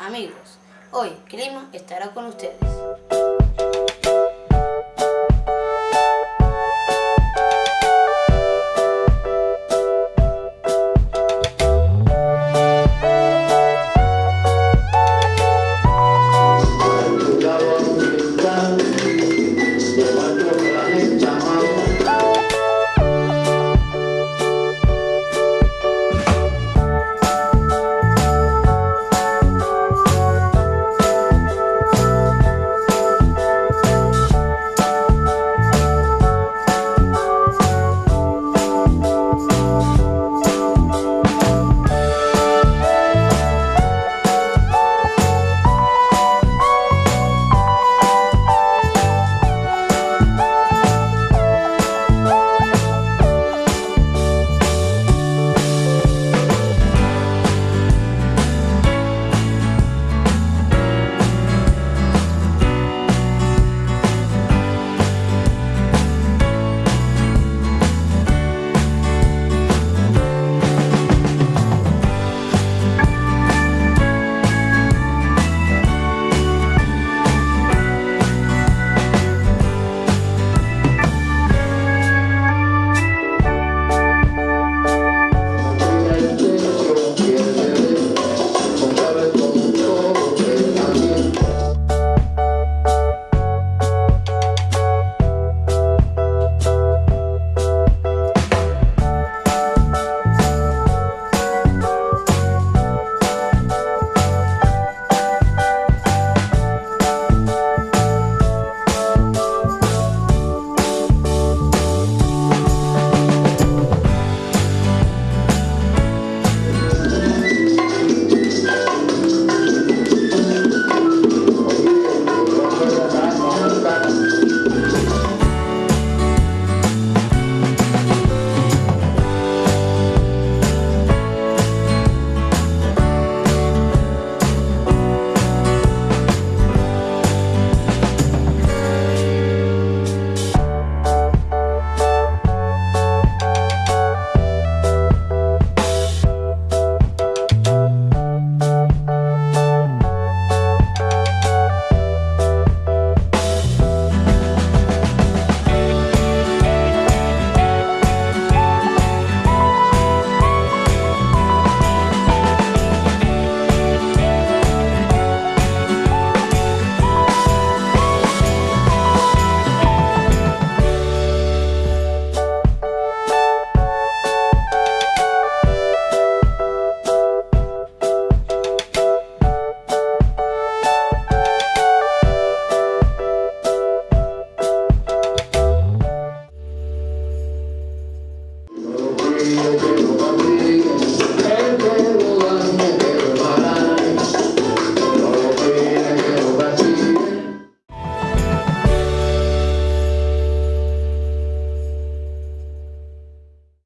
Amigos, hoy Clima estará con ustedes.